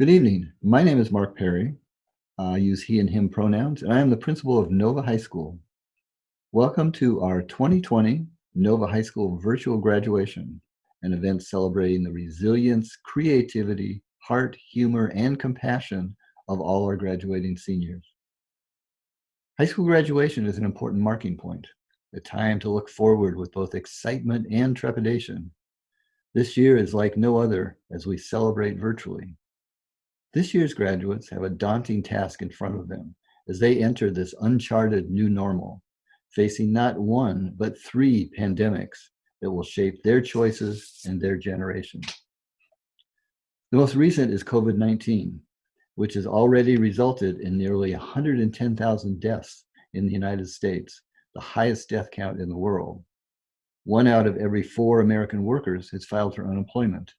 Good evening. My name is Mark Perry. I use he and him pronouns, and I am the principal of Nova High School. Welcome to our 2020 Nova High School virtual graduation, an event celebrating the resilience, creativity, heart, humor, and compassion of all our graduating seniors. High school graduation is an important marking point, a time to look forward with both excitement and trepidation. This year is like no other as we celebrate virtually. This year's graduates have a daunting task in front of them as they enter this uncharted new normal, facing not one, but three pandemics that will shape their choices and their generation. The most recent is COVID-19, which has already resulted in nearly 110,000 deaths in the United States, the highest death count in the world. One out of every four American workers has filed for unemployment.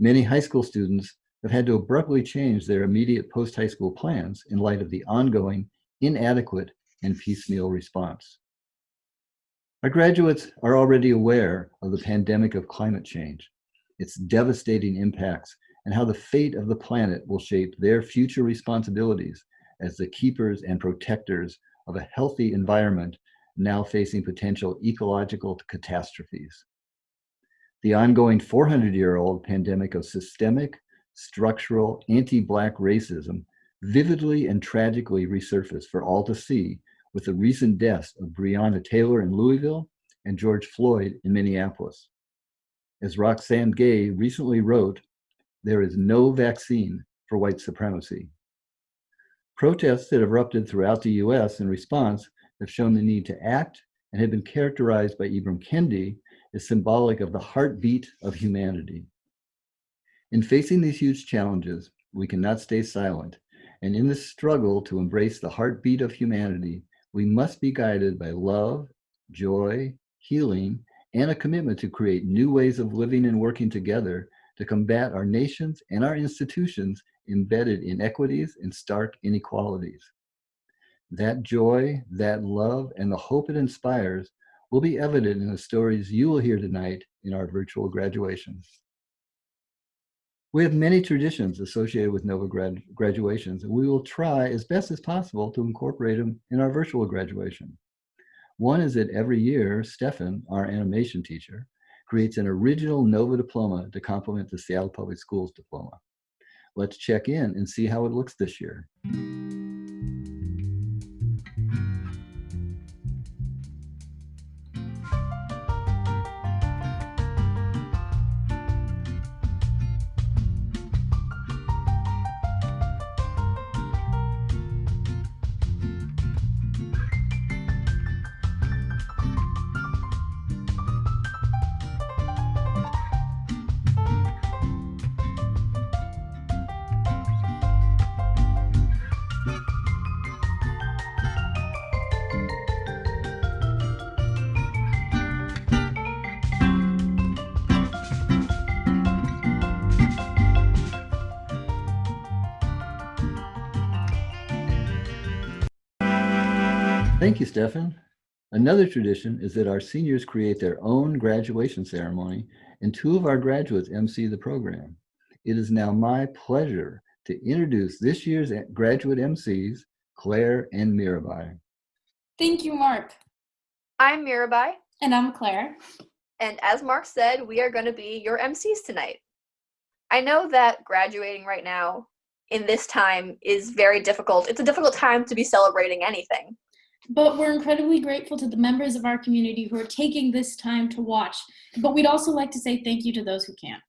Many high school students have had to abruptly change their immediate post-high school plans in light of the ongoing inadequate and piecemeal response. Our graduates are already aware of the pandemic of climate change, its devastating impacts, and how the fate of the planet will shape their future responsibilities as the keepers and protectors of a healthy environment now facing potential ecological catastrophes. The ongoing 400-year-old pandemic of systemic, structural anti-Black racism vividly and tragically resurfaced for all to see with the recent deaths of Breonna Taylor in Louisville and George Floyd in Minneapolis. As Roxane Gay recently wrote, there is no vaccine for white supremacy. Protests that erupted throughout the US in response have shown the need to act and have been characterized by Ibram Kendi as symbolic of the heartbeat of humanity. In facing these huge challenges, we cannot stay silent. And in this struggle to embrace the heartbeat of humanity, we must be guided by love, joy, healing, and a commitment to create new ways of living and working together to combat our nations and our institutions embedded in inequities and stark inequalities. That joy, that love, and the hope it inspires will be evident in the stories you will hear tonight in our virtual graduation. We have many traditions associated with NOVA grad graduations, and we will try as best as possible to incorporate them in our virtual graduation. One is that every year, Stefan, our animation teacher, creates an original NOVA diploma to complement the Seattle Public Schools diploma. Let's check in and see how it looks this year. Thank you, Stefan. Another tradition is that our seniors create their own graduation ceremony and two of our graduates MC the program. It is now my pleasure to introduce this year's graduate MCs, Claire and Mirabai. Thank you, Mark. I'm Mirabai. And I'm Claire. And as Mark said, we are going to be your MCs tonight. I know that graduating right now in this time is very difficult. It's a difficult time to be celebrating anything. But we're incredibly grateful to the members of our community who are taking this time to watch. But we'd also like to say thank you to those who can't.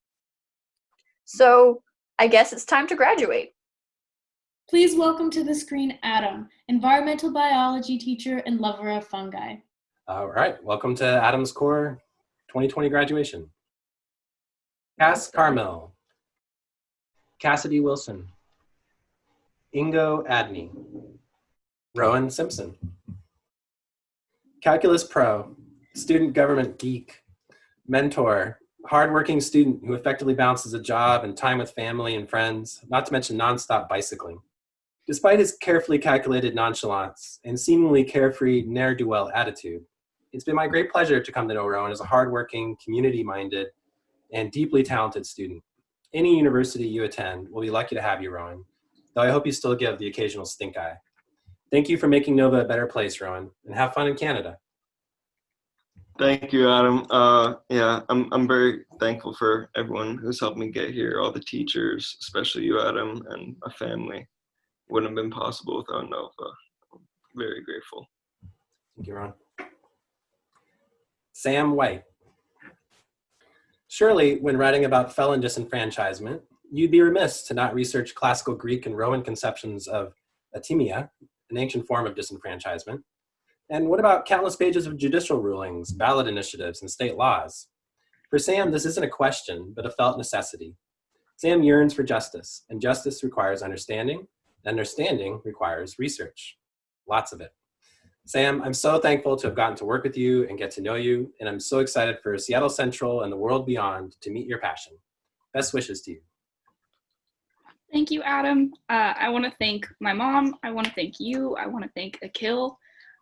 So I guess it's time to graduate. Please welcome to the screen Adam, environmental biology teacher and lover of fungi. All right, welcome to Adams Core 2020 graduation. Cass Carmel, Cassidy Wilson, Ingo Adney, Rowan Simpson. Calculus Pro, student government geek, mentor, hardworking student who effectively balances a job and time with family and friends, not to mention nonstop bicycling. Despite his carefully calculated nonchalance and seemingly carefree ne'er-do-well attitude, it's been my great pleasure to come to know Rowan as a hardworking, community-minded, and deeply talented student. Any university you attend will be lucky to have you, Rowan, though I hope you still give the occasional stink eye. Thank you for making Nova a better place, Rowan, and have fun in Canada. Thank you, Adam. Uh, yeah, I'm I'm very thankful for everyone who's helped me get here, all the teachers, especially you, Adam, and my family. Wouldn't have been possible without Nova. I'm very grateful. Thank you, Ron. Sam White. Surely, when writing about felon disenfranchisement, you'd be remiss to not research classical Greek and Roman conceptions of atimia, an ancient form of disenfranchisement. And what about countless pages of judicial rulings, ballot initiatives, and state laws? For Sam, this isn't a question, but a felt necessity. Sam yearns for justice, and justice requires understanding, and understanding requires research. Lots of it. Sam, I'm so thankful to have gotten to work with you and get to know you, and I'm so excited for Seattle Central and the world beyond to meet your passion. Best wishes to you. Thank you, Adam. Uh, I want to thank my mom. I want to thank you. I want to thank Akil.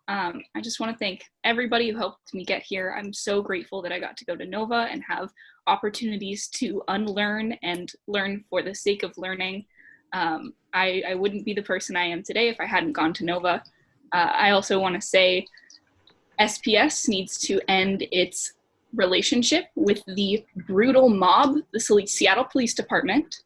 Um, I just want to thank everybody who helped me get here. I'm so grateful that I got to go to Nova and have opportunities to unlearn and learn for the sake of learning. Um, I, I wouldn't be the person I am today if I hadn't gone to Nova. Uh, I also want to say SPS needs to end its relationship with the brutal mob, the Seattle Police Department.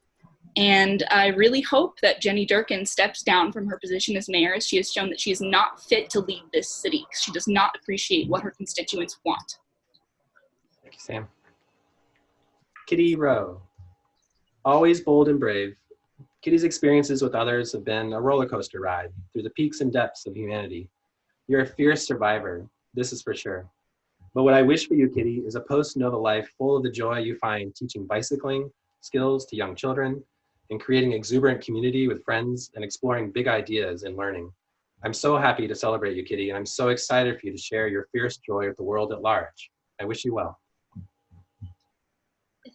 And I really hope that Jenny Durkan steps down from her position as mayor as she has shown that she is not fit to lead this city. She does not appreciate what her constituents want. Thank you, Sam. Kitty Rowe. Always bold and brave, Kitty's experiences with others have been a roller coaster ride through the peaks and depths of humanity. You're a fierce survivor, this is for sure. But what I wish for you, Kitty, is a post-Nova life full of the joy you find teaching bicycling skills to young children and creating exuberant community with friends and exploring big ideas and learning. I'm so happy to celebrate you, Kitty, and I'm so excited for you to share your fierce joy with the world at large. I wish you well.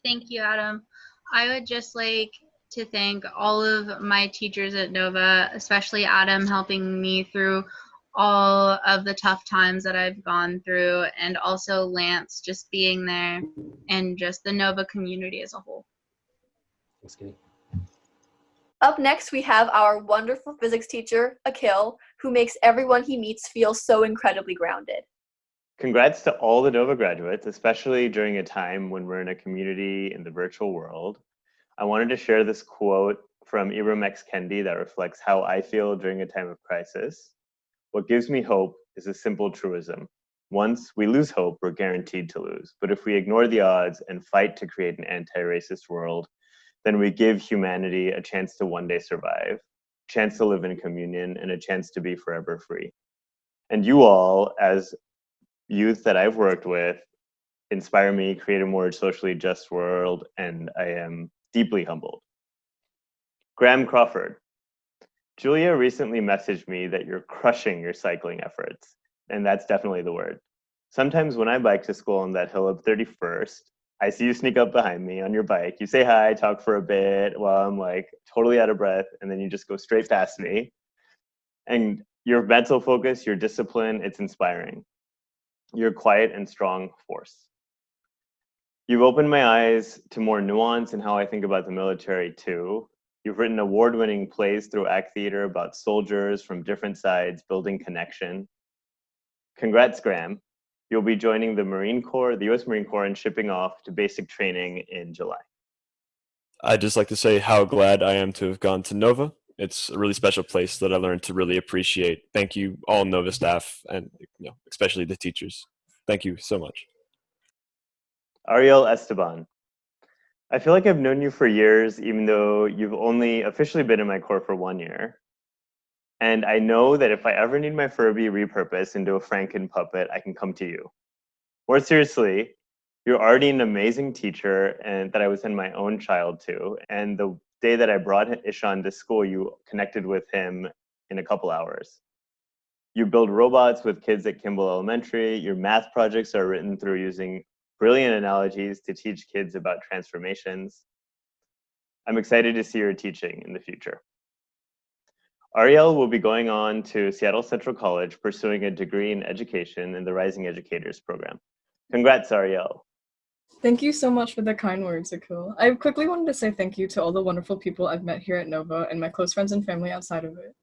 Thank you, Adam. I would just like to thank all of my teachers at Nova, especially Adam helping me through all of the tough times that I've gone through, and also Lance just being there and just the Nova community as a whole. Thanks, Kitty. Up next, we have our wonderful physics teacher, Akil, who makes everyone he meets feel so incredibly grounded. Congrats to all the Nova graduates, especially during a time when we're in a community in the virtual world. I wanted to share this quote from Ibram X. Kendi that reflects how I feel during a time of crisis. What gives me hope is a simple truism. Once we lose hope, we're guaranteed to lose. But if we ignore the odds and fight to create an anti-racist world, then we give humanity a chance to one day survive, chance to live in communion, and a chance to be forever free. And you all, as youth that I've worked with, inspire me, create a more socially just world, and I am deeply humbled. Graham Crawford. Julia recently messaged me that you're crushing your cycling efforts, and that's definitely the word. Sometimes when I bike to school on that hill of 31st, I see you sneak up behind me on your bike. You say hi, talk for a bit while I'm like totally out of breath, and then you just go straight past me. And your mental focus, your discipline, it's inspiring. You're a quiet and strong force. You've opened my eyes to more nuance in how I think about the military too. You've written award-winning plays through ACT Theater about soldiers from different sides building connection. Congrats, Graham. You'll be joining the Marine Corps, the US Marine Corps, and shipping off to basic training in July. I'd just like to say how glad I am to have gone to Nova. It's a really special place that I learned to really appreciate. Thank you, all Nova staff, and you know, especially the teachers. Thank you so much. Ariel Esteban. I feel like I've known you for years, even though you've only officially been in my corps for one year. And I know that if I ever need my Furby repurposed into a Franken puppet, I can come to you. More seriously, you're already an amazing teacher and that I was in my own child too. And the day that I brought Ishan to school, you connected with him in a couple hours. You build robots with kids at Kimball Elementary. Your math projects are written through using brilliant analogies to teach kids about transformations. I'm excited to see your teaching in the future. Ariel will be going on to Seattle Central College pursuing a degree in education in the Rising Educators program. Congrats, Ariel. Thank you so much for the kind words, Akil. I quickly wanted to say thank you to all the wonderful people I've met here at Nova and my close friends and family outside of it.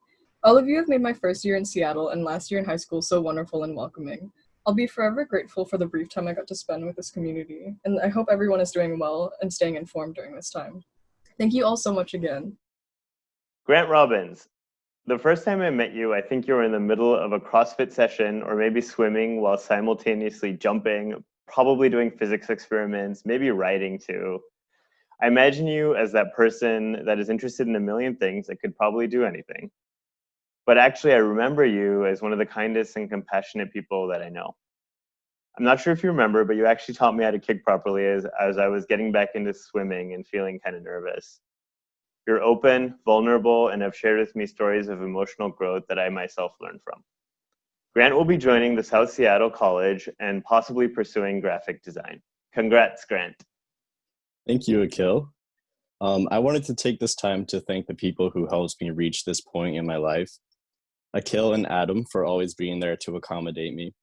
All of you have made my first year in Seattle and last year in high school so wonderful and welcoming. I'll be forever grateful for the brief time I got to spend with this community, and I hope everyone is doing well and staying informed during this time. Thank you all so much again. Grant Robbins, the first time I met you, I think you were in the middle of a CrossFit session or maybe swimming while simultaneously jumping, probably doing physics experiments, maybe writing too. I imagine you as that person that is interested in a million things that could probably do anything. But actually, I remember you as one of the kindest and compassionate people that I know. I'm not sure if you remember, but you actually taught me how to kick properly as, as I was getting back into swimming and feeling kind of nervous. You're open, vulnerable, and have shared with me stories of emotional growth that I myself learned from. Grant will be joining the South Seattle College and possibly pursuing graphic design. Congrats, Grant. Thank you, Akil. Um, I wanted to take this time to thank the people who helped me reach this point in my life. Akil and Adam for always being there to accommodate me.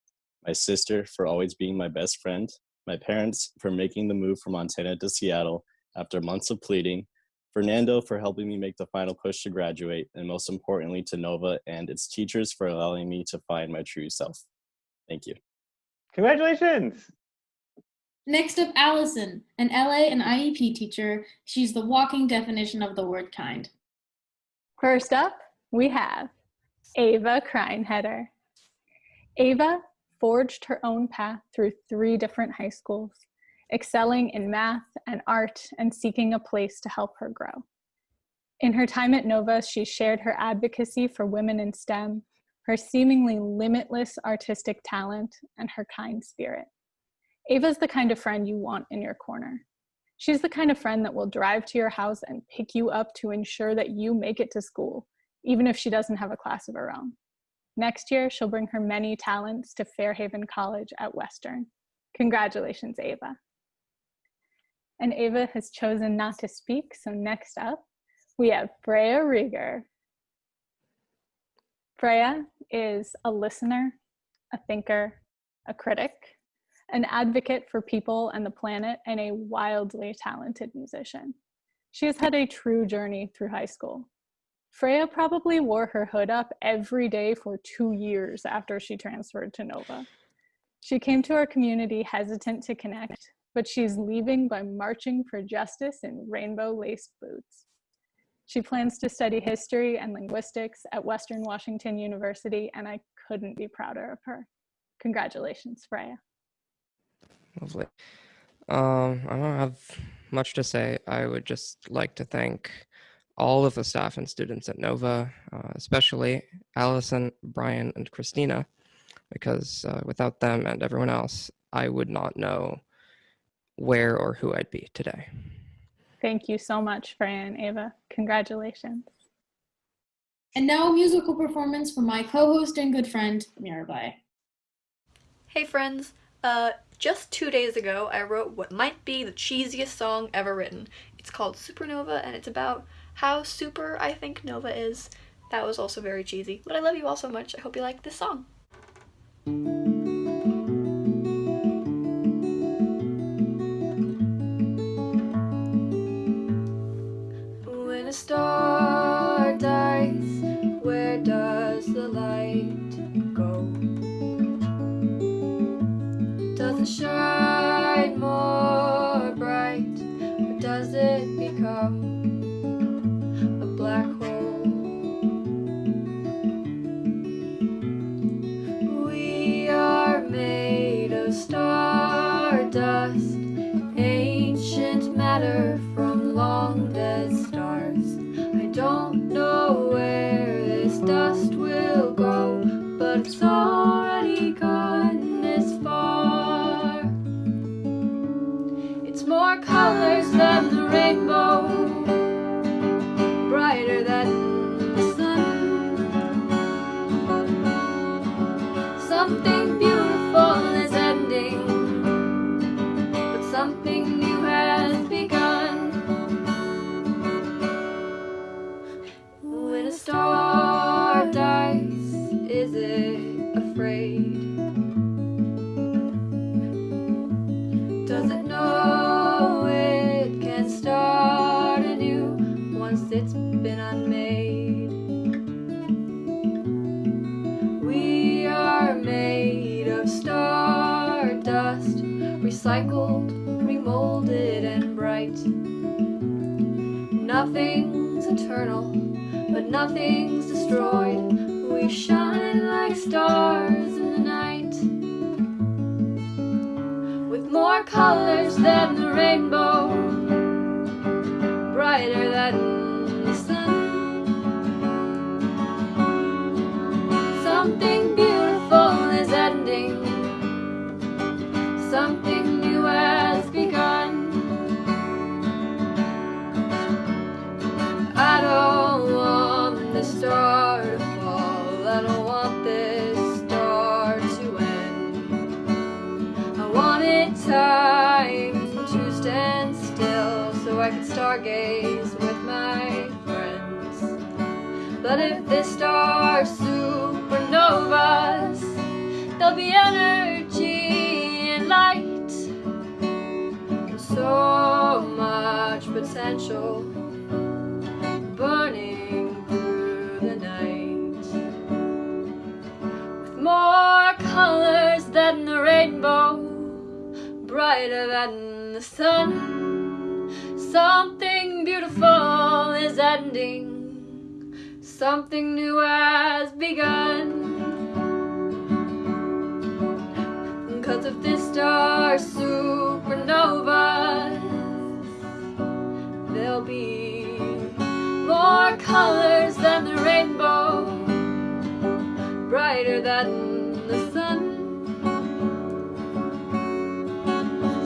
My sister for always being my best friend. My parents for making the move from Montana to Seattle after months of pleading. Fernando for helping me make the final push to graduate, and most importantly to Nova and its teachers for allowing me to find my true self. Thank you. Congratulations! Next up, Allison, an LA and IEP teacher. She's the walking definition of the word kind. First up, we have Ava Kreinheder. Ava forged her own path through three different high schools excelling in math and art and seeking a place to help her grow. In her time at Nova, she shared her advocacy for women in STEM, her seemingly limitless artistic talent, and her kind spirit. Ava's the kind of friend you want in your corner. She's the kind of friend that will drive to your house and pick you up to ensure that you make it to school, even if she doesn't have a class of her own. Next year, she'll bring her many talents to Fairhaven College at Western. Congratulations, Ava and Ava has chosen not to speak. So next up, we have Freya Rieger. Freya is a listener, a thinker, a critic, an advocate for people and the planet, and a wildly talented musician. She has had a true journey through high school. Freya probably wore her hood up every day for two years after she transferred to Nova. She came to our community hesitant to connect, but she's leaving by marching for justice in rainbow laced boots. She plans to study history and linguistics at Western Washington University, and I couldn't be prouder of her. Congratulations, Freya. Lovely. Um, I don't have much to say. I would just like to thank all of the staff and students at Nova, uh, especially Allison, Brian, and Christina, because uh, without them and everyone else, I would not know where or who I'd be today. Thank you so much, Fran Ava. Congratulations. And now a musical performance from my co-host and good friend, Mirabai. Hey friends, uh, just two days ago I wrote what might be the cheesiest song ever written. It's called Supernova and it's about how super I think Nova is. That was also very cheesy, but I love you all so much. I hope you like this song. I don't want this star to end. I wanted time to stand still so I could stargaze with my friends. But if this star supernovas, there'll be energy and light. And so much potential colors than the rainbow, brighter than the sun. Something beautiful is ending. Something new has begun. Cause if this star supernova, there'll be more colors than the rainbow, brighter than the sun.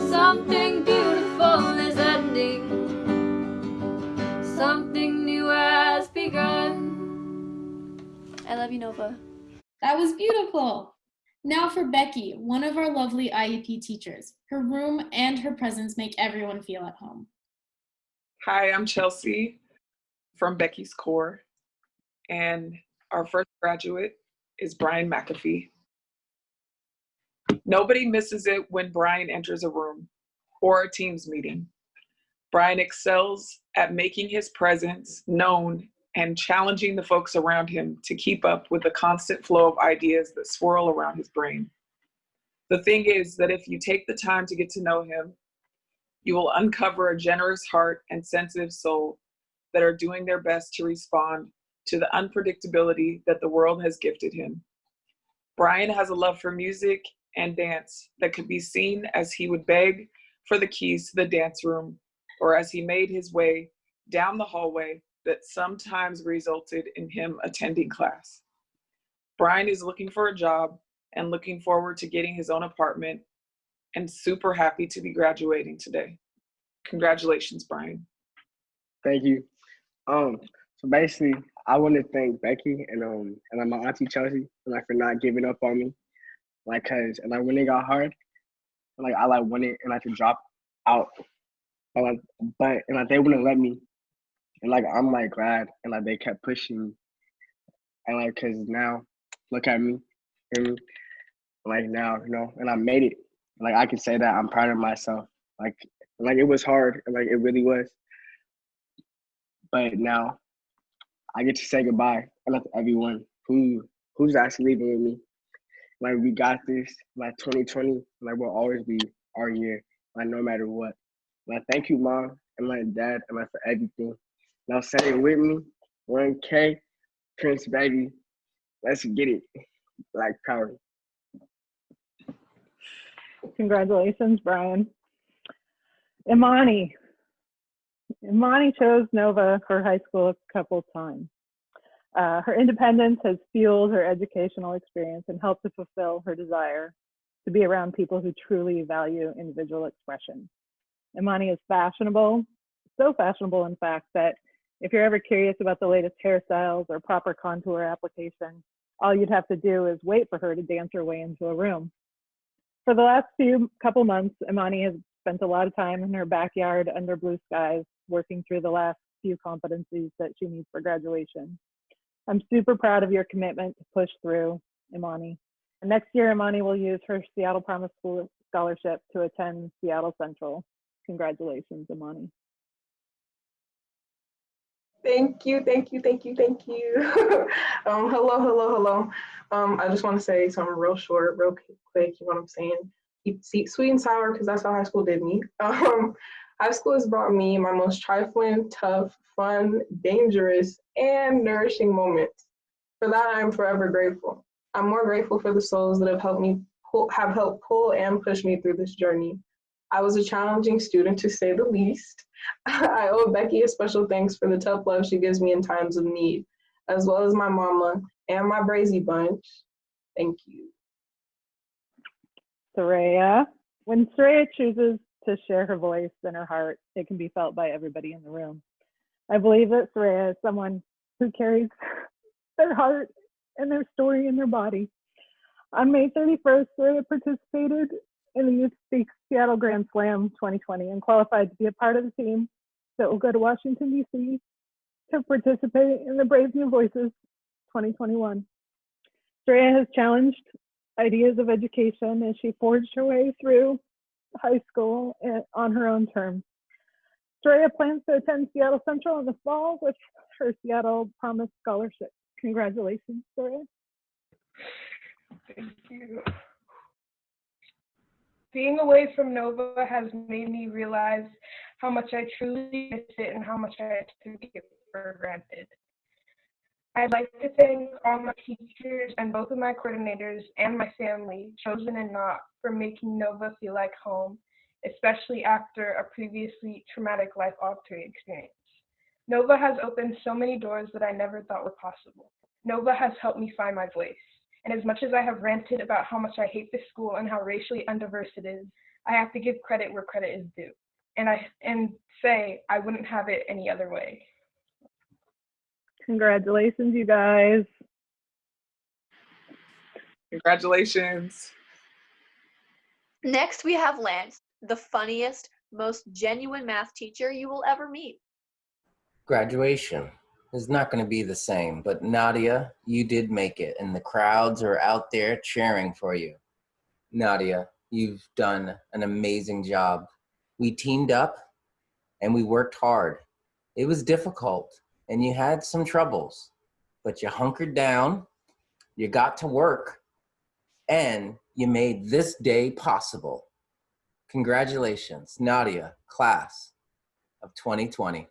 Something beautiful is ending. Something new has begun. I love you, Nova. That was beautiful. Now for Becky, one of our lovely IEP teachers. Her room and her presence make everyone feel at home. Hi, I'm Chelsea from Becky's Core, and our first graduate is Brian McAfee. Nobody misses it when Brian enters a room or a Teams meeting. Brian excels at making his presence known and challenging the folks around him to keep up with the constant flow of ideas that swirl around his brain. The thing is that if you take the time to get to know him, you will uncover a generous heart and sensitive soul that are doing their best to respond to the unpredictability that the world has gifted him. Brian has a love for music and dance that could be seen as he would beg for the keys to the dance room or as he made his way down the hallway that sometimes resulted in him attending class. Brian is looking for a job and looking forward to getting his own apartment and super happy to be graduating today. Congratulations, Brian. Thank you. Um, so basically, I want to thank Becky and um and my auntie Chelsea like for not giving up on me, like cause and like when it got hard, like I like wanted and like to drop out, but like but and like they wouldn't let me, and like I'm like glad and like they kept pushing and like cause now look at me, me, like now you know and I made it, like I can say that I'm proud of myself, like like it was hard, like it really was. But now I get to say goodbye and to everyone who who's actually leaving with me. Like we got this. Like 2020, like will always be our year. Like no matter what. Like thank you, mom, and my dad, and like for everything. Now say it with me. 1K, Prince baby. Let's get it. Like power. Congratulations, Brian. Imani. Imani chose Nova for high school a couple times. Uh, her independence has fueled her educational experience and helped to fulfill her desire to be around people who truly value individual expression. Imani is fashionable, so fashionable, in fact, that if you're ever curious about the latest hairstyles or proper contour application, all you'd have to do is wait for her to dance her way into a room. For the last few couple months, Imani has spent a lot of time in her backyard under blue skies, working through the last few competencies that she needs for graduation. I'm super proud of your commitment to push through, Imani. And next year, Imani will use her Seattle Promise School scholarship to attend Seattle Central. Congratulations, Imani. Thank you, thank you, thank you, thank you. um, hello, hello, hello. Um, I just want to say something real short, real quick. You know what I'm saying? sweet sweet and sour because that's how high school did me. Um, high school has brought me my most trifling, tough, fun, dangerous, and nourishing moments. For that, I am forever grateful. I'm more grateful for the souls that have helped me pull, have helped pull and push me through this journey. I was a challenging student to say the least. I owe Becky a special thanks for the tough love she gives me in times of need, as well as my mama and my Brazy bunch. Thank you. Soraya. When Soraya chooses to share her voice and her heart, it can be felt by everybody in the room. I believe that Soraya is uh, someone who carries their heart and their story in their body. On May 31st, Soraya participated in the Youth Speak Seattle Grand Slam 2020 and qualified to be a part of the team that will go to Washington, D.C. to participate in the Brave New Voices 2021. Soraya has challenged ideas of education as she forged her way through high school eh, on her own terms. Soraya plans to attend Seattle Central in the fall with her Seattle Promise Scholarship. Congratulations, Soraya. Thank you. Being away from Nova has made me realize how much I truly miss it and how much I took it for granted. I'd like to thank all my teachers and both of my coordinators and my family, chosen and not, for making Nova feel like home, especially after a previously traumatic life altering experience. Nova has opened so many doors that I never thought were possible. Nova has helped me find my voice. And as much as I have ranted about how much I hate this school and how racially undiverse it is, I have to give credit where credit is due. And I and say I wouldn't have it any other way. Congratulations, you guys. Congratulations. Next, we have Lance, the funniest, most genuine math teacher you will ever meet. Graduation is not going to be the same, but Nadia, you did make it, and the crowds are out there cheering for you. Nadia, you've done an amazing job. We teamed up and we worked hard. It was difficult and you had some troubles, but you hunkered down, you got to work, and you made this day possible. Congratulations, Nadia, class of 2020.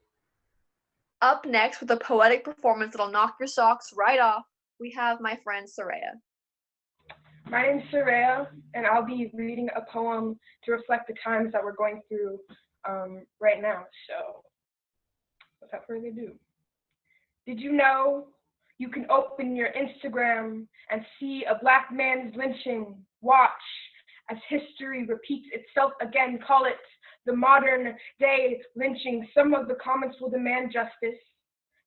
Up next with a poetic performance that'll knock your socks right off, we have my friend Soraya. My name's Soraya, and I'll be reading a poem to reflect the times that we're going through um, right now. So, without further ado. Did you know you can open your Instagram and see a black man's lynching? Watch as history repeats itself again. Call it the modern day lynching. Some of the comments will demand justice.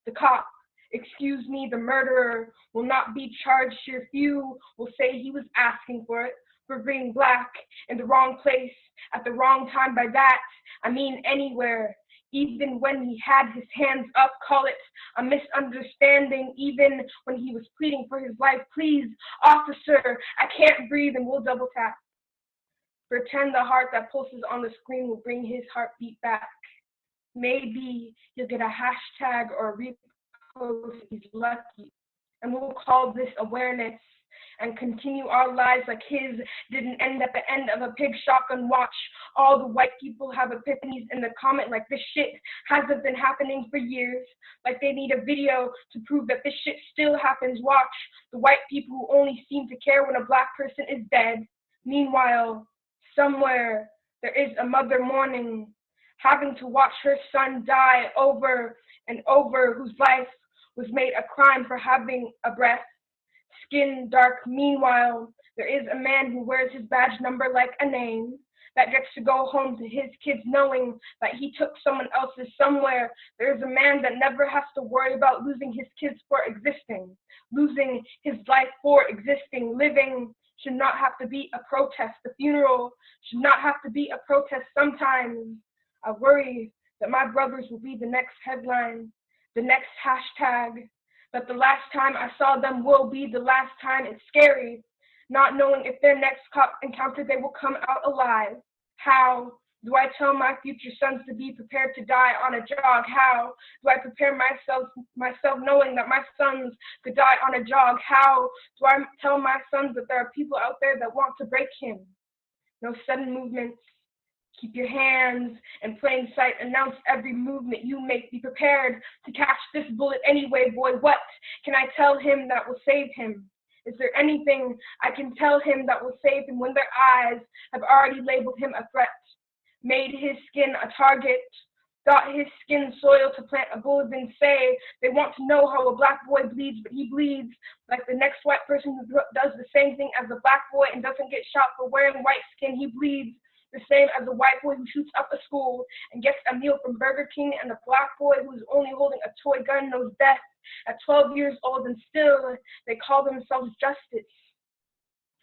The cop, excuse me, the murderer will not be charged here. Few will say he was asking for it for being black in the wrong place at the wrong time. By that, I mean anywhere even when he had his hands up, call it a misunderstanding, even when he was pleading for his life. Please, officer, I can't breathe, and we'll double tap. Pretend the heart that pulses on the screen will bring his heartbeat back. Maybe he'll get a hashtag or a repost if he's lucky. And we'll call this awareness and continue our lives like his didn't end at the end of a pig shotgun watch. All the white people have epiphanies in the comment like this shit hasn't been happening for years. Like they need a video to prove that this shit still happens. Watch the white people who only seem to care when a black person is dead. Meanwhile, somewhere there is a mother mourning, having to watch her son die over and over, whose life was made a crime for having a breath skin dark. Meanwhile, there is a man who wears his badge number like a name that gets to go home to his kids knowing that he took someone else's somewhere. There's a man that never has to worry about losing his kids for existing, losing his life for existing. Living should not have to be a protest. The funeral should not have to be a protest. Sometimes I worry that my brothers will be the next headline, the next hashtag, that the last time I saw them will be the last time. It's scary, not knowing if their next cop encounter they will come out alive. How do I tell my future sons to be prepared to die on a jog? How do I prepare myself myself knowing that my sons could die on a jog? How do I tell my sons that there are people out there that want to break him? No sudden movements. Keep your hands in plain sight. Announce every movement you make. Be prepared to catch this bullet anyway, boy. What can I tell him that will save him? Is there anything I can tell him that will save him when their eyes have already labeled him a threat? Made his skin a target, got his skin soil to plant a bullet and say they want to know how a black boy bleeds, but he bleeds like the next white person who does the same thing as a black boy and doesn't get shot for wearing white skin. He bleeds the same as a white boy who shoots up a school and gets a meal from Burger King, and a black boy who's only holding a toy gun knows death at 12 years old, and still they call themselves justice.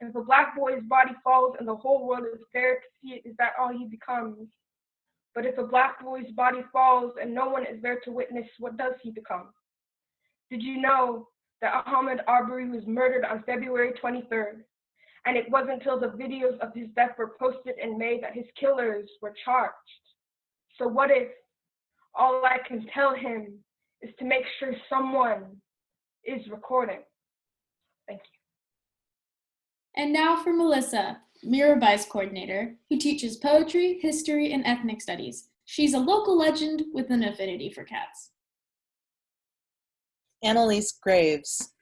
If a black boy's body falls and the whole world is there to see it, is that all he becomes? But if a black boy's body falls and no one is there to witness, what does he become? Did you know that Ahmaud Arbery was murdered on February 23rd? And it wasn't until the videos of his death were posted in May that his killers were charged. So what if all I can tell him is to make sure someone is recording? Thank you. And now for Melissa, Mirabai's coordinator, who teaches poetry, history, and ethnic studies. She's a local legend with an affinity for cats. Annalise Graves.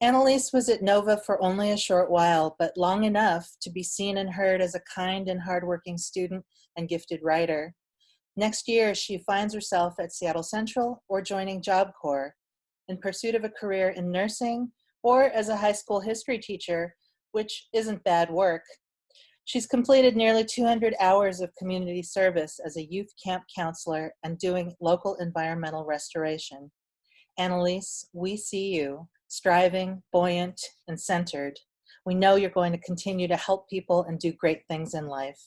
Annalise was at Nova for only a short while, but long enough to be seen and heard as a kind and hardworking student and gifted writer. Next year, she finds herself at Seattle Central or joining Job Corps in pursuit of a career in nursing or as a high school history teacher, which isn't bad work. She's completed nearly 200 hours of community service as a youth camp counselor and doing local environmental restoration. Annalise, we see you, striving, buoyant, and centered. We know you're going to continue to help people and do great things in life.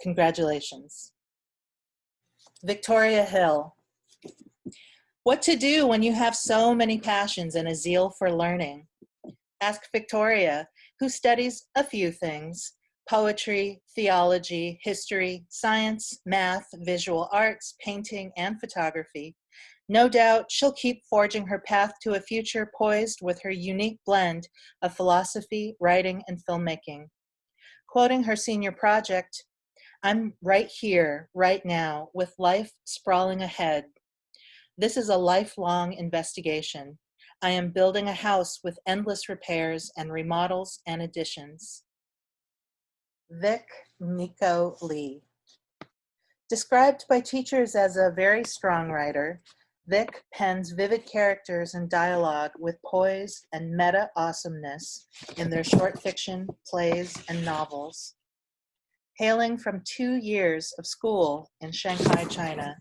Congratulations. Victoria Hill. What to do when you have so many passions and a zeal for learning? Ask Victoria, who studies a few things, poetry, theology, history, science, math, visual arts, painting, and photography. No doubt she'll keep forging her path to a future poised with her unique blend of philosophy, writing, and filmmaking. Quoting her senior project, I'm right here, right now, with life sprawling ahead. This is a lifelong investigation. I am building a house with endless repairs and remodels and additions. Vic Nico Lee. Described by teachers as a very strong writer, Vic pens vivid characters and dialogue with poise and meta awesomeness in their short fiction, plays, and novels. Hailing from two years of school in Shanghai, China,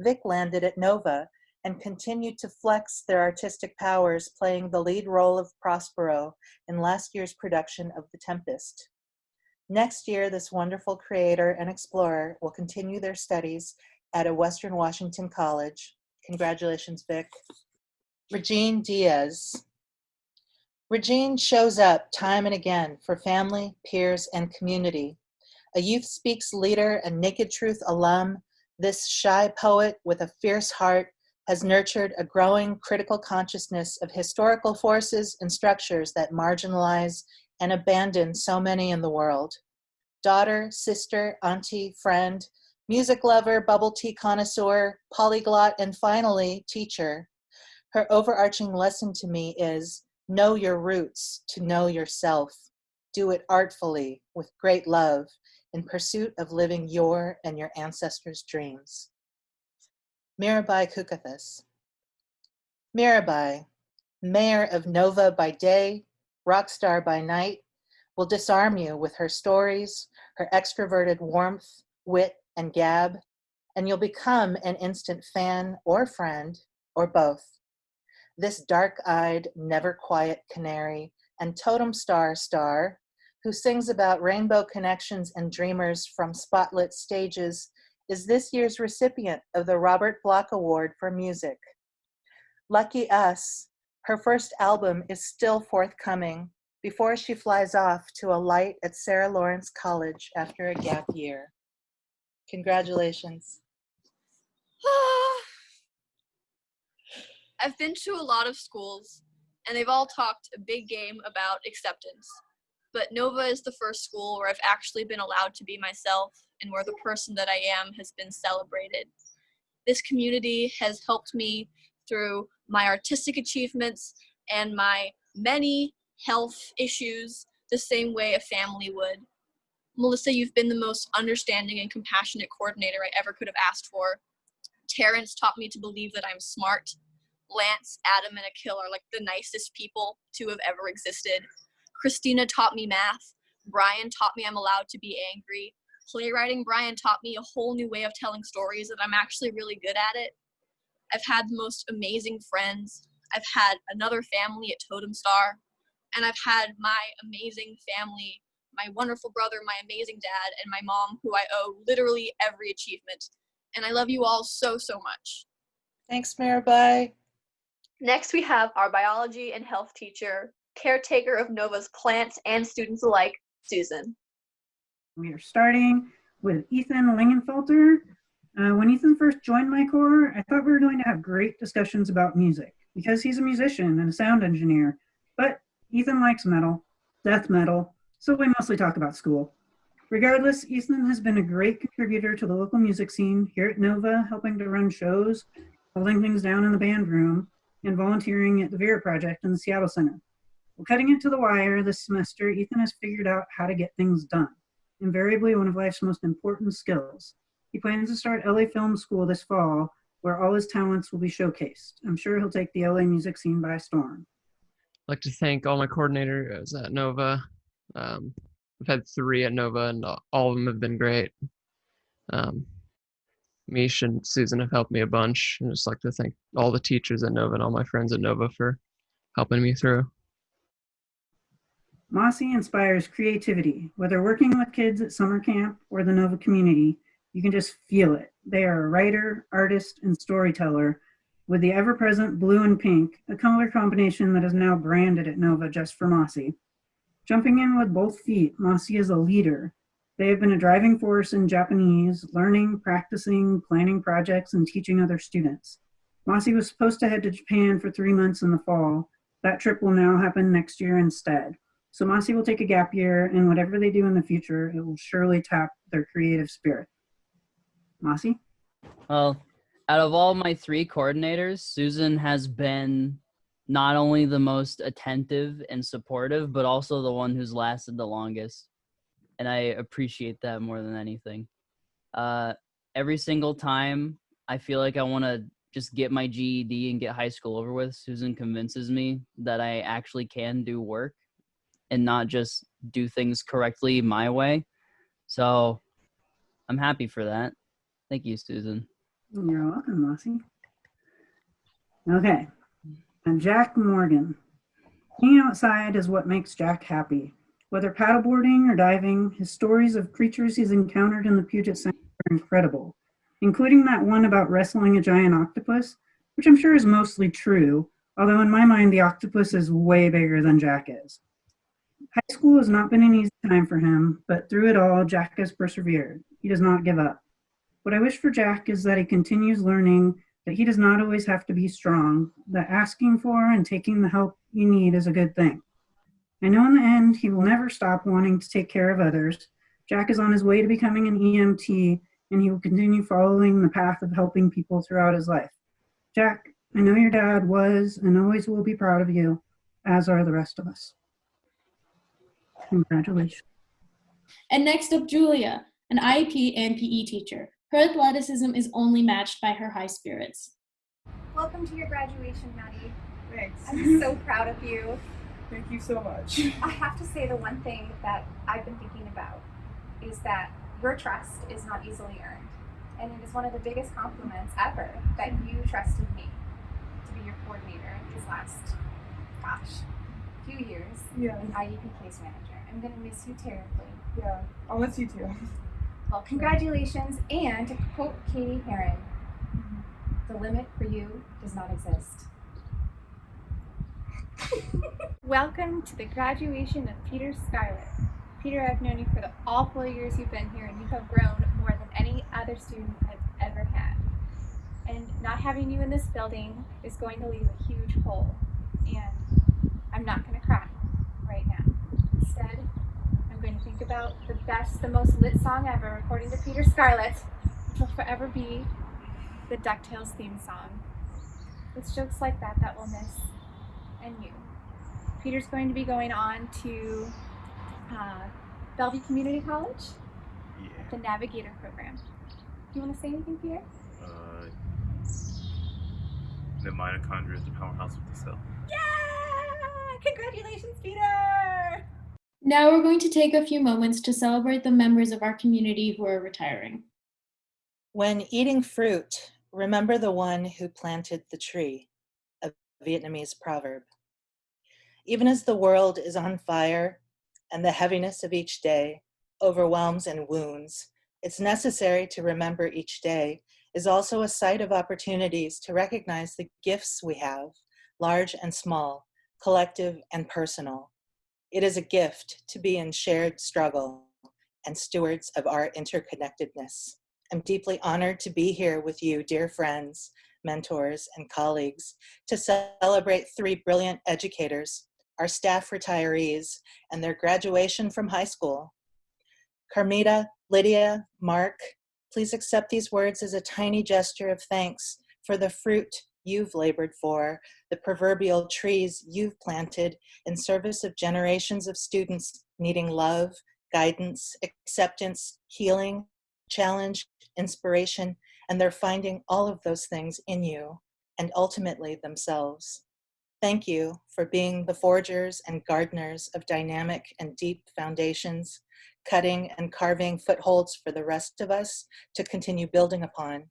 Vic landed at Nova and continued to flex their artistic powers playing the lead role of Prospero in last year's production of The Tempest. Next year, this wonderful creator and explorer will continue their studies at a Western Washington college. Congratulations, Vic. Regine Diaz. Regine shows up time and again for family, peers, and community. A Youth Speaks leader and Naked Truth alum, this shy poet with a fierce heart has nurtured a growing critical consciousness of historical forces and structures that marginalize and abandon so many in the world. Daughter, sister, auntie, friend, music lover, bubble tea connoisseur, polyglot, and finally, teacher. Her overarching lesson to me is know your roots to know yourself. Do it artfully, with great love, in pursuit of living your and your ancestors' dreams. Mirabai Kukathas. Mirabai, mayor of Nova by day, rock star by night, will disarm you with her stories, her extroverted warmth, wit, and gab, and you'll become an instant fan or friend, or both. This dark-eyed, never-quiet canary and totem star star, who sings about rainbow connections and dreamers from spotlit stages, is this year's recipient of the Robert Block Award for Music. Lucky us, her first album is still forthcoming before she flies off to a light at Sarah Lawrence College after a gap year. Congratulations. I've been to a lot of schools, and they've all talked a big game about acceptance. but Nova is the first school where I've actually been allowed to be myself and where the person that I am has been celebrated. This community has helped me through my artistic achievements and my many health issues the same way a family would. Melissa, you've been the most understanding and compassionate coordinator I ever could have asked for. Terrence taught me to believe that I'm smart. Lance, Adam, and Akil are like the nicest people to have ever existed. Christina taught me math. Brian taught me I'm allowed to be angry. Playwriting Brian taught me a whole new way of telling stories and I'm actually really good at it. I've had the most amazing friends. I've had another family at Totem Star. And I've had my amazing family, my wonderful brother, my amazing dad, and my mom, who I owe literally every achievement. And I love you all so, so much. Thanks, Mirabai. Next, we have our biology and health teacher, caretaker of Nova's plants and students alike, Susan. We are starting with Ethan Lingenfelter. Uh, when Ethan first joined my corps, I thought we were going to have great discussions about music because he's a musician and a sound engineer. But Ethan likes metal, death metal, so we mostly talk about school. Regardless, Ethan has been a great contributor to the local music scene here at Nova, helping to run shows, holding things down in the band room, and volunteering at the Vera Project in the Seattle Center. Well, cutting it to the wire this semester, Ethan has figured out how to get things done, invariably one of life's most important skills. He plans to start LA Film School this fall, where all his talents will be showcased. I'm sure he'll take the LA music scene by storm. I'd like to thank all my coordinators at Nova. Um, I've had three at Nova, and all of them have been great. Um, Mish and Susan have helped me a bunch. And just like to thank all the teachers at Nova and all my friends at Nova for helping me through. Mossy inspires creativity. Whether working with kids at summer camp or the Nova community, you can just feel it. They are a writer, artist, and storyteller with the ever-present blue and pink, a color combination that is now branded at Nova just for Mossy. Jumping in with both feet, Mossy is a leader. They have been a driving force in Japanese, learning, practicing, planning projects, and teaching other students. Mossy was supposed to head to Japan for three months in the fall. That trip will now happen next year instead. So Mossy will take a gap year, and whatever they do in the future, it will surely tap their creative spirit. Mossy? Well, out of all my three coordinators, Susan has been not only the most attentive and supportive, but also the one who's lasted the longest. And I appreciate that more than anything. Uh, every single time I feel like I want to just get my GED and get high school over with, Susan convinces me that I actually can do work and not just do things correctly my way. So I'm happy for that. Thank you, Susan. You're welcome, Mossy. Okay, and Jack Morgan. Being outside is what makes Jack happy. Whether paddleboarding or diving, his stories of creatures he's encountered in the Puget Sound are incredible, including that one about wrestling a giant octopus, which I'm sure is mostly true, although in my mind the octopus is way bigger than Jack is. High school has not been an easy time for him, but through it all, Jack has persevered. He does not give up. What I wish for Jack is that he continues learning that he does not always have to be strong, that asking for and taking the help you need is a good thing. I know in the end he will never stop wanting to take care of others. Jack is on his way to becoming an EMT and he will continue following the path of helping people throughout his life. Jack, I know your dad was and always will be proud of you, as are the rest of us. Congratulations. And next up, Julia, an IEP and PE teacher. Her athleticism is only matched by her high spirits. Welcome to your graduation, Maddie. Thanks. I'm so proud of you. Thank you so much. I have to say the one thing that I've been thinking about is that your trust is not easily earned. And it is one of the biggest compliments ever that you trusted me to be your coordinator these last, gosh, few years Yeah. in IEP case manager. I'm going to miss you terribly. Yeah, I'll miss you too. Well, congratulations, and to quote Cady Heron, the limit for you does not exist. Welcome to the graduation of Peter Skyler. Peter, I've known you for the all four years you've been here, and you have grown more than any other student I've ever had. And not having you in this building is going to leave a huge hole. And I'm not going to cry right now. Instead, I'm going to think about the best, the most lit song ever, according to Peter Scarlett, which will forever be the DuckTales theme song. It's jokes like that that we'll miss, and you. Peter's going to be going on to uh, Bellevue Community College, the Navigator program. Do you want to say anything, Peter? Uh, the mitochondria is the powerhouse of the cell. Yeah! Congratulations, Peter! Now we're going to take a few moments to celebrate the members of our community who are retiring. When eating fruit, remember the one who planted the tree, a Vietnamese proverb. Even as the world is on fire and the heaviness of each day overwhelms and wounds, it's necessary to remember each day is also a site of opportunities to recognize the gifts we have, large and small, collective and personal. It is a gift to be in shared struggle and stewards of our interconnectedness. I'm deeply honored to be here with you, dear friends, mentors, and colleagues, to celebrate three brilliant educators, our staff retirees, and their graduation from high school. Carmita, Lydia, Mark, please accept these words as a tiny gesture of thanks for the fruit you've labored for, the proverbial trees you've planted in service of generations of students needing love, guidance, acceptance, healing, challenge, inspiration, and they're finding all of those things in you and ultimately themselves. Thank you for being the forgers and gardeners of dynamic and deep foundations, cutting and carving footholds for the rest of us to continue building upon.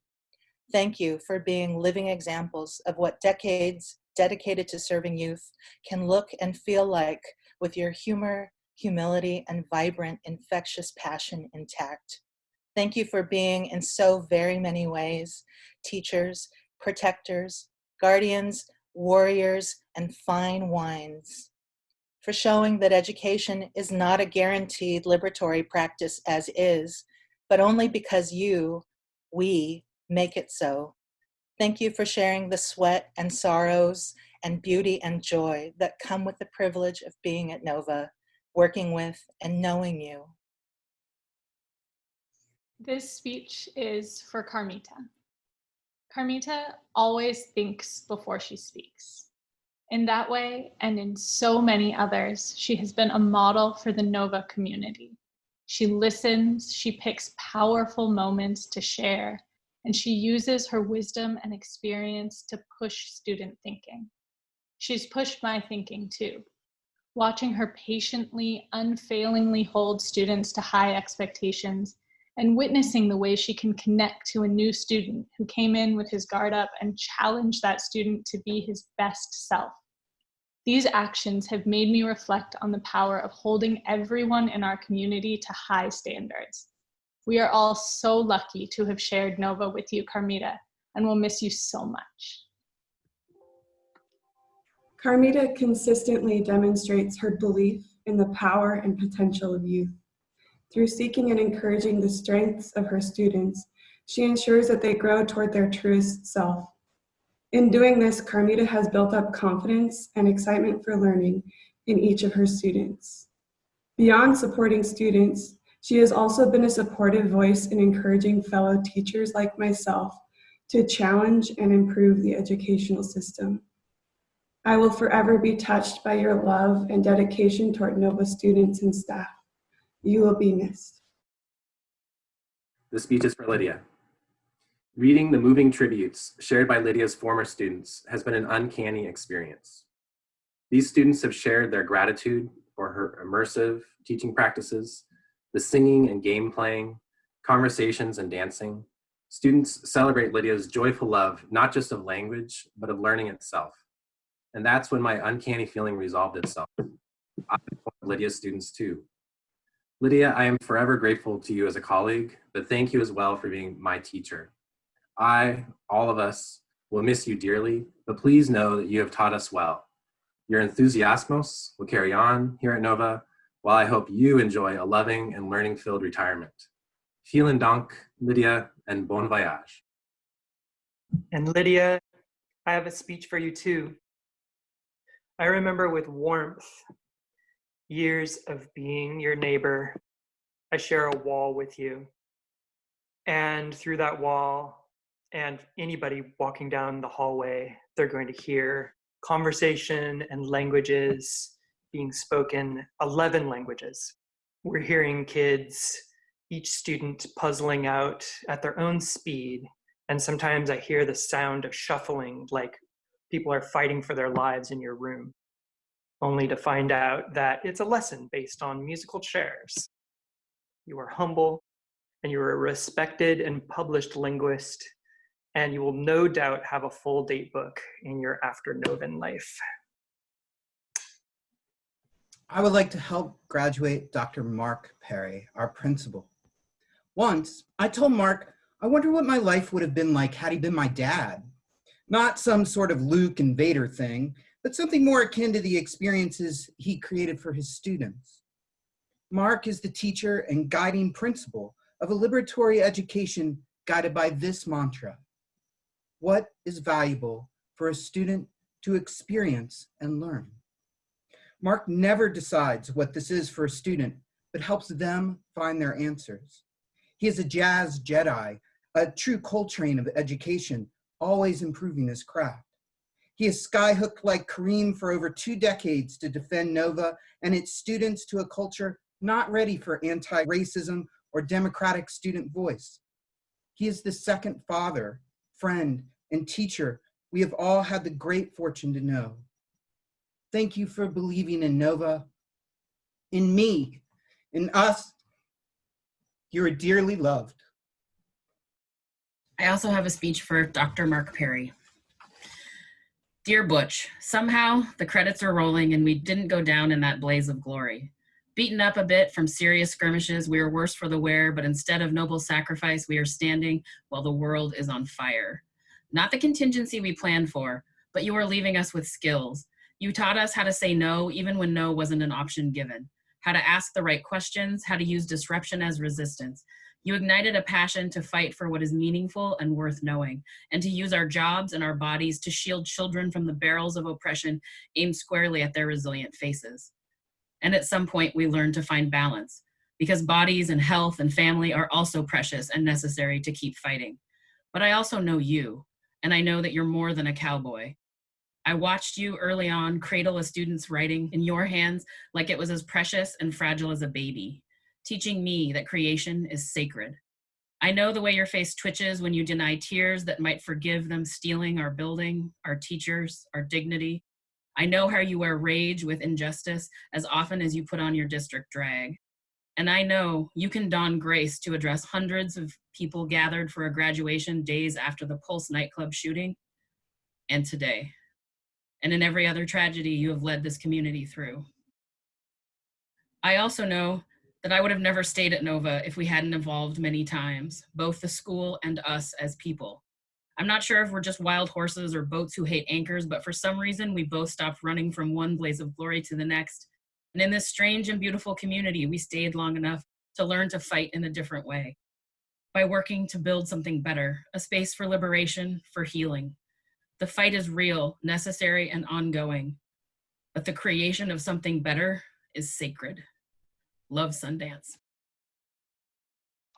Thank you for being living examples of what decades dedicated to serving youth can look and feel like with your humor, humility, and vibrant, infectious passion intact. Thank you for being in so very many ways, teachers, protectors, guardians, warriors, and fine wines. For showing that education is not a guaranteed liberatory practice as is, but only because you, we, make it so. Thank you for sharing the sweat and sorrows and beauty and joy that come with the privilege of being at NOVA, working with and knowing you. This speech is for Carmita. Carmita always thinks before she speaks. In that way, and in so many others, she has been a model for the NOVA community. She listens, she picks powerful moments to share, and she uses her wisdom and experience to push student thinking. She's pushed my thinking too. Watching her patiently, unfailingly hold students to high expectations and witnessing the way she can connect to a new student who came in with his guard up and challenge that student to be his best self. These actions have made me reflect on the power of holding everyone in our community to high standards. We are all so lucky to have shared Nova with you, Carmita, and we'll miss you so much. Carmita consistently demonstrates her belief in the power and potential of youth. Through seeking and encouraging the strengths of her students, she ensures that they grow toward their truest self. In doing this, Carmita has built up confidence and excitement for learning in each of her students. Beyond supporting students, she has also been a supportive voice in encouraging fellow teachers like myself to challenge and improve the educational system. I will forever be touched by your love and dedication toward NOVA students and staff. You will be missed. The speech is for Lydia. Reading the moving tributes shared by Lydia's former students has been an uncanny experience. These students have shared their gratitude for her immersive teaching practices, the singing and game playing, conversations and dancing. Students celebrate Lydia's joyful love, not just of language, but of learning itself. And that's when my uncanny feeling resolved itself. I Lydia's students too. Lydia, I am forever grateful to you as a colleague, but thank you as well for being my teacher. I, all of us, will miss you dearly, but please know that you have taught us well. Your enthusiasmos will carry on here at NOVA, while I hope you enjoy a loving and learning-filled retirement. Vielen Dank, Lydia, and bon voyage. And Lydia, I have a speech for you too. I remember with warmth years of being your neighbor I share a wall with you. And through that wall, and anybody walking down the hallway, they're going to hear conversation and languages being spoken 11 languages. We're hearing kids, each student puzzling out at their own speed. And sometimes I hear the sound of shuffling, like people are fighting for their lives in your room, only to find out that it's a lesson based on musical chairs. You are humble and you are a respected and published linguist, and you will no doubt have a full date book in your after Novin life. I would like to help graduate Dr. Mark Perry, our principal. Once, I told Mark, I wonder what my life would have been like had he been my dad. Not some sort of Luke and Vader thing, but something more akin to the experiences he created for his students. Mark is the teacher and guiding principle of a liberatory education guided by this mantra. What is valuable for a student to experience and learn? Mark never decides what this is for a student, but helps them find their answers. He is a jazz Jedi, a true Coltrane of education, always improving his craft. He is skyhooked like Kareem for over two decades to defend NOVA and its students to a culture not ready for anti-racism or democratic student voice. He is the second father, friend, and teacher we have all had the great fortune to know. Thank you for believing in Nova, in me, in us. You are dearly loved. I also have a speech for Dr. Mark Perry. Dear Butch, somehow the credits are rolling and we didn't go down in that blaze of glory. Beaten up a bit from serious skirmishes, we are worse for the wear, but instead of noble sacrifice, we are standing while the world is on fire. Not the contingency we planned for, but you are leaving us with skills. You taught us how to say no even when no wasn't an option given, how to ask the right questions, how to use disruption as resistance. You ignited a passion to fight for what is meaningful and worth knowing, and to use our jobs and our bodies to shield children from the barrels of oppression aimed squarely at their resilient faces. And at some point, we learned to find balance, because bodies and health and family are also precious and necessary to keep fighting. But I also know you, and I know that you're more than a cowboy. I watched you early on cradle a student's writing in your hands like it was as precious and fragile as a baby, teaching me that creation is sacred. I know the way your face twitches when you deny tears that might forgive them stealing our building, our teachers, our dignity. I know how you wear rage with injustice as often as you put on your district drag. And I know you can don grace to address hundreds of people gathered for a graduation days after the Pulse nightclub shooting and today. And in every other tragedy you have led this community through. I also know that I would have never stayed at Nova if we hadn't evolved many times, both the school and us as people. I'm not sure if we're just wild horses or boats who hate anchors, but for some reason we both stopped running from one blaze of glory to the next. And in this strange and beautiful community, we stayed long enough to learn to fight in a different way by working to build something better, a space for liberation, for healing. The fight is real, necessary, and ongoing. But the creation of something better is sacred. Love Sundance.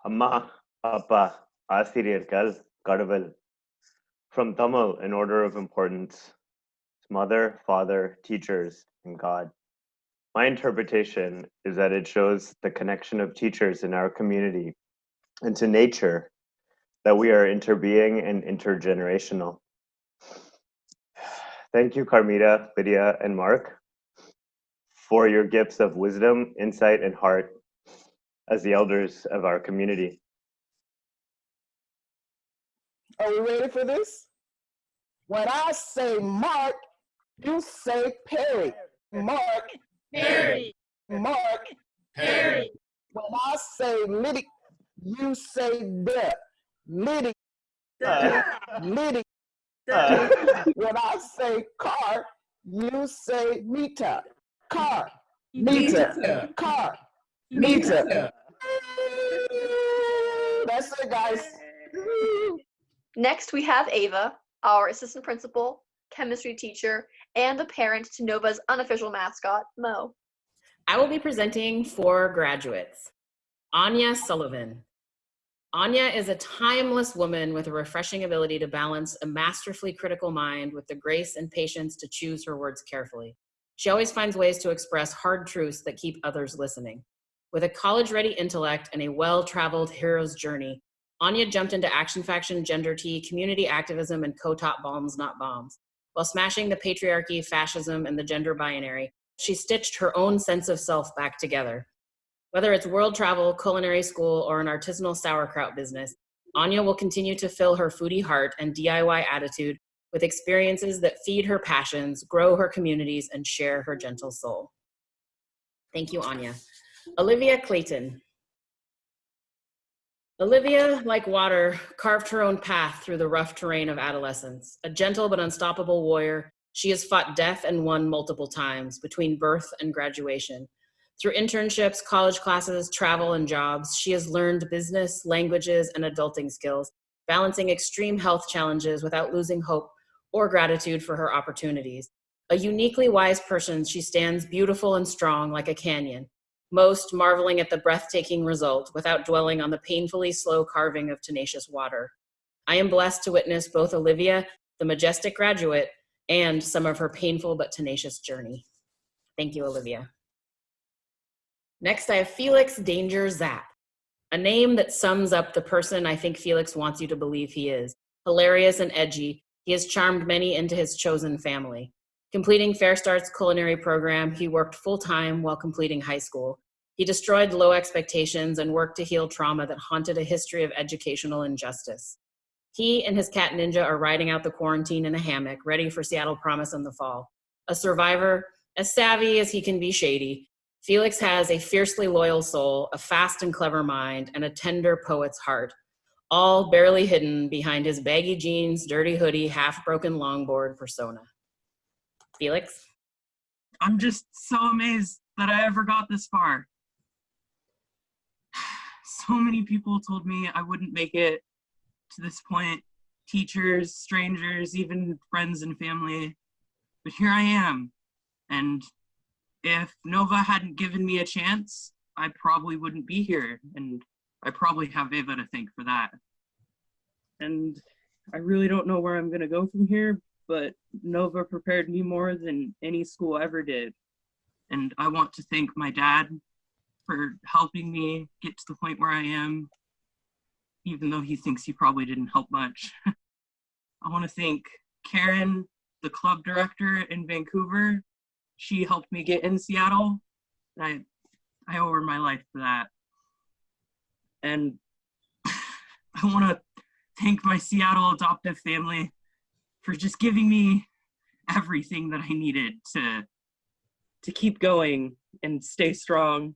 Amma Appa Asiriyarkal Kadaval. From Tamil, an order of importance. Mother, father, teachers, and God. My interpretation is that it shows the connection of teachers in our community and to nature that we are interbeing and intergenerational thank you carmita lydia and mark for your gifts of wisdom insight and heart as the elders of our community Are we ready for this? When I say Mark, you say Perry. Mark. Perry. Mark. Perry. When I say Liddy, you say Deb. Liddy. Liddy. Uh, when I say car, you say Mita. Car. Mita. Car. Mita. That's it, guys. Next, we have Ava, our assistant principal, chemistry teacher, and the parent to Nova's unofficial mascot, Mo. I will be presenting for graduates. Anya Sullivan. Anya is a timeless woman with a refreshing ability to balance a masterfully critical mind with the grace and patience to choose her words carefully. She always finds ways to express hard truths that keep others listening. With a college ready intellect and a well traveled hero's journey, Anya jumped into Action Faction, Gender Tea, community activism, and co taught Bombs Not Bombs. While smashing the patriarchy, fascism, and the gender binary, she stitched her own sense of self back together. Whether it's world travel, culinary school, or an artisanal sauerkraut business, Anya will continue to fill her foodie heart and DIY attitude with experiences that feed her passions, grow her communities, and share her gentle soul. Thank you, Anya. Olivia Clayton. Olivia, like water, carved her own path through the rough terrain of adolescence. A gentle but unstoppable warrior, she has fought death and won multiple times between birth and graduation. Through internships, college classes, travel, and jobs, she has learned business, languages, and adulting skills, balancing extreme health challenges without losing hope or gratitude for her opportunities. A uniquely wise person, she stands beautiful and strong like a canyon, most marveling at the breathtaking result without dwelling on the painfully slow carving of tenacious water. I am blessed to witness both Olivia, the majestic graduate, and some of her painful but tenacious journey. Thank you, Olivia. Next, I have Felix Danger Zap, a name that sums up the person I think Felix wants you to believe he is. Hilarious and edgy, he has charmed many into his chosen family. Completing FareStart's culinary program, he worked full time while completing high school. He destroyed low expectations and worked to heal trauma that haunted a history of educational injustice. He and his cat Ninja are riding out the quarantine in a hammock, ready for Seattle Promise in the fall. A survivor, as savvy as he can be shady, Felix has a fiercely loyal soul, a fast and clever mind, and a tender poet's heart, all barely hidden behind his baggy jeans, dirty hoodie, half broken longboard persona. Felix? I'm just so amazed that I ever got this far. So many people told me I wouldn't make it to this point teachers, strangers, even friends and family. But here I am. And if Nova hadn't given me a chance, I probably wouldn't be here. And I probably have Ava to thank for that. And I really don't know where I'm going to go from here, but Nova prepared me more than any school ever did. And I want to thank my dad for helping me get to the point where I am, even though he thinks he probably didn't help much. I want to thank Karen, the club director in Vancouver. She helped me get in Seattle. I, I owe her my life for that. And I want to thank my Seattle adoptive family for just giving me everything that I needed to to keep going and stay strong.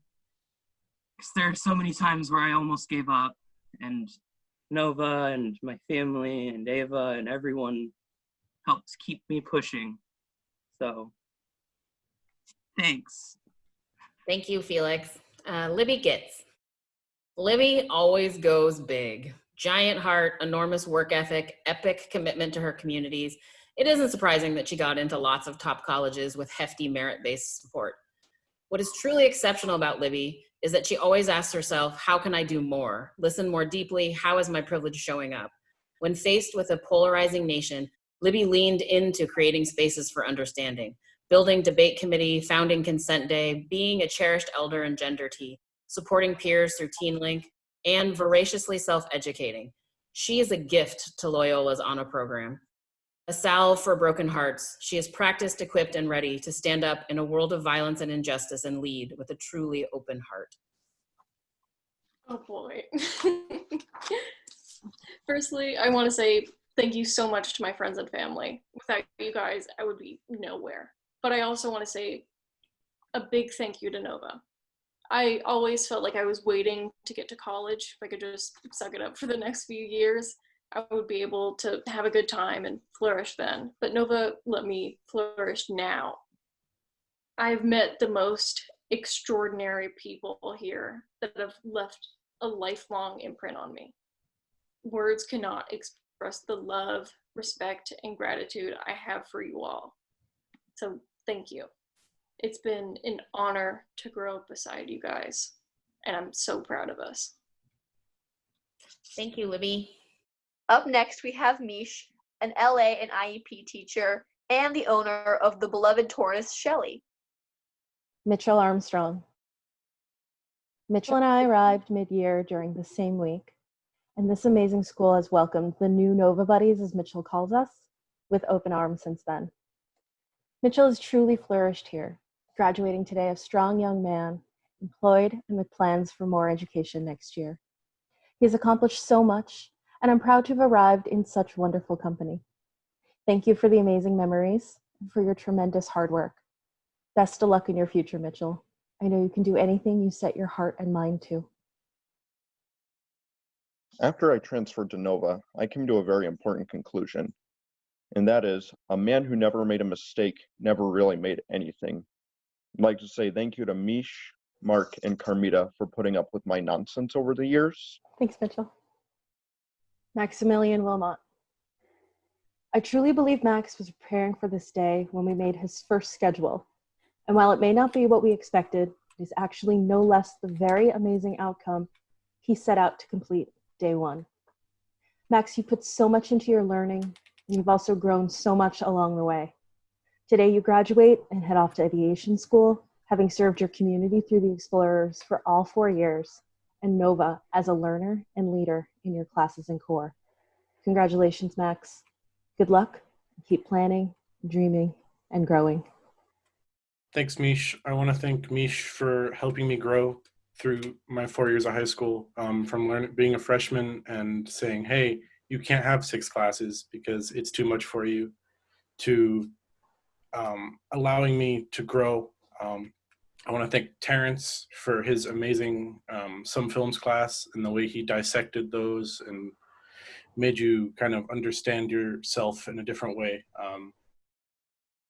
Because there are so many times where I almost gave up, and Nova and my family and Ava and everyone helped keep me pushing. So, thanks. Thank you, Felix. Uh, Libby Gitz. Libby always goes big. Giant heart, enormous work ethic, epic commitment to her communities. It isn't surprising that she got into lots of top colleges with hefty merit based support. What is truly exceptional about Libby is that she always asks herself, How can I do more? Listen more deeply. How is my privilege showing up? When faced with a polarizing nation, Libby leaned into creating spaces for understanding, building debate committee, founding consent day, being a cherished elder in gender tea, supporting peers through TeenLink, and voraciously self-educating. She is a gift to Loyola's honor program. A salve for broken hearts, she is practiced, equipped, and ready to stand up in a world of violence and injustice and lead with a truly open heart. Oh boy. Firstly, I want to say thank you so much to my friends and family. Without you guys, I would be nowhere. But I also want to say a big thank you to Nova. I always felt like I was waiting to get to college. If I could just suck it up for the next few years, I would be able to have a good time and flourish then. But Nova let me flourish now. I've met the most extraordinary people here that have left a lifelong imprint on me. Words cannot express the love, respect, and gratitude I have for you all. So thank you. It's been an honor to grow up beside you guys. and I'm so proud of us. Thank you, Libby. Up next, we have Mish, an LA and IEP teacher and the owner of the beloved tortoise, Shelly. Mitchell Armstrong. Mitchell and I arrived mid-year during the same week, and this amazing school has welcomed the new Nova Buddies, as Mitchell calls us, with open arms since then. Mitchell has truly flourished here, graduating today a strong young man, employed and with plans for more education next year. He has accomplished so much, and I'm proud to have arrived in such wonderful company. Thank you for the amazing memories and for your tremendous hard work. Best of luck in your future, Mitchell. I know you can do anything you set your heart and mind to. After I transferred to Nova, I came to a very important conclusion, and that is a man who never made a mistake never really made anything. I'd like to say thank you to Mish, Mark, and Carmita for putting up with my nonsense over the years. Thanks, Mitchell. Maximilian Wilmot. I truly believe Max was preparing for this day when we made his first schedule. And while it may not be what we expected, it is actually no less the very amazing outcome he set out to complete day one. Max, you put so much into your learning, you've also grown so much along the way. Today you graduate and head off to aviation school, having served your community through the Explorers for all four years, and Nova as a learner and leader in your classes and core. Congratulations, Max. Good luck. Keep planning, dreaming, and growing. Thanks, Mish. I want to thank Mish for helping me grow through my four years of high school, um, from learning, being a freshman and saying, hey, you can't have six classes because it's too much for you, to um, allowing me to grow. Um, I want to thank Terrence for his amazing um, some films class and the way he dissected those and made you kind of understand yourself in a different way. Um,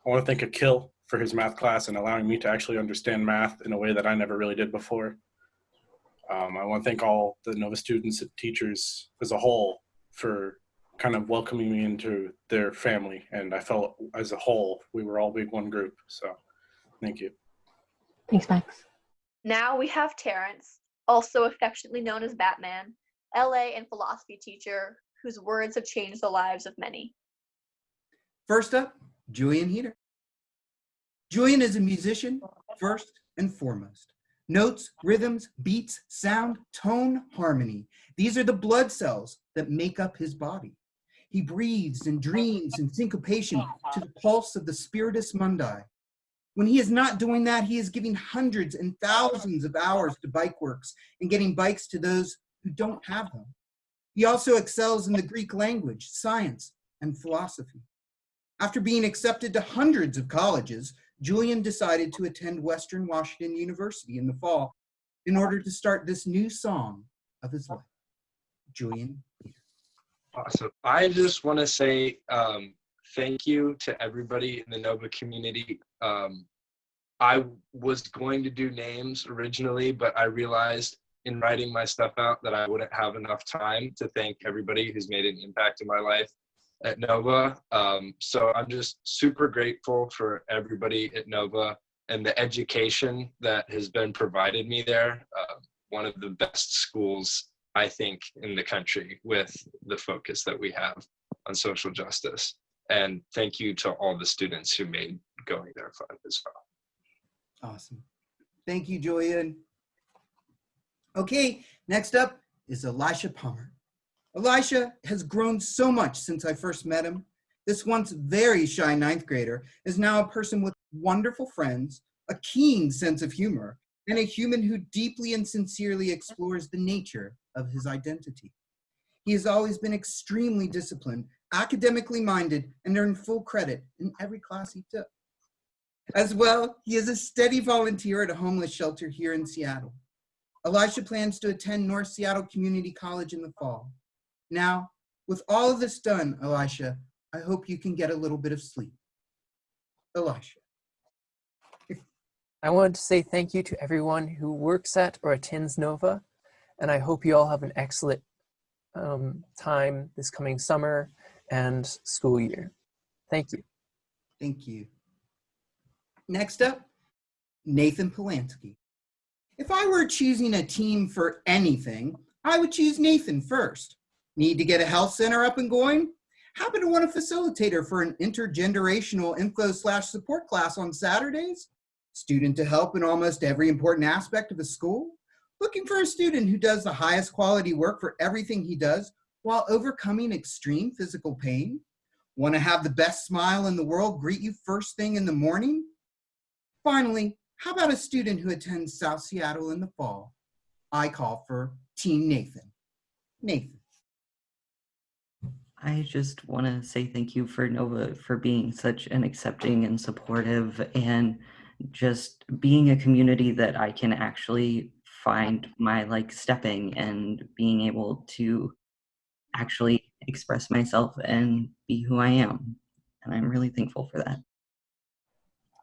I want to thank Akil for his math class and allowing me to actually understand math in a way that I never really did before. Um, I want to thank all the Nova students and teachers as a whole for kind of welcoming me into their family. And I felt as a whole, we were all big one group. So thank you. Thanks, Max. Now we have Terrence, also affectionately known as Batman, LA and philosophy teacher, whose words have changed the lives of many. First up, Julian Heater. Julian is a musician, first and foremost. Notes, rhythms, beats, sound, tone, harmony. These are the blood cells that make up his body. He breathes and dreams in syncopation to the pulse of the spiritus mundi. When he is not doing that, he is giving hundreds and thousands of hours to bike works and getting bikes to those who don't have them. He also excels in the Greek language, science, and philosophy. After being accepted to hundreds of colleges, Julian decided to attend Western Washington University in the fall in order to start this new song of his life. Julian. Awesome. I just want to say um, thank you to everybody in the Nova community. Um, I was going to do names originally, but I realized in writing my stuff out that I wouldn't have enough time to thank everybody who's made an impact in my life at Nova. Um, so I'm just super grateful for everybody at Nova and the education that has been provided me there. Uh, one of the best schools, I think, in the country with the focus that we have on social justice. And thank you to all the students who made going there fun as well. Awesome. Thank you, Julian. Okay, next up is Elisha Palmer. Elisha has grown so much since I first met him. This once very shy ninth grader is now a person with wonderful friends, a keen sense of humor, and a human who deeply and sincerely explores the nature of his identity. He has always been extremely disciplined, academically minded, and earned full credit in every class he took. As well, he is a steady volunteer at a homeless shelter here in Seattle. Elisha plans to attend North Seattle Community College in the fall. Now, with all of this done, Elisha, I hope you can get a little bit of sleep. Elisha. I wanted to say thank you to everyone who works at or attends NOVA, and I hope you all have an excellent um, time this coming summer and school year. Thank you. Thank you. Next up, Nathan Polanski. If I were choosing a team for anything, I would choose Nathan first. Need to get a health center up and going? Happen to want a facilitator for an intergenerational info slash support class on Saturdays? Student to help in almost every important aspect of a school? Looking for a student who does the highest quality work for everything he does while overcoming extreme physical pain? Want to have the best smile in the world greet you first thing in the morning? Finally, how about a student who attends South Seattle in the fall? I call for Team Nathan. Nathan. I just want to say thank you for Nova for being such an accepting and supportive and just being a community that I can actually find my like stepping and being able to actually express myself and be who I am. And I'm really thankful for that.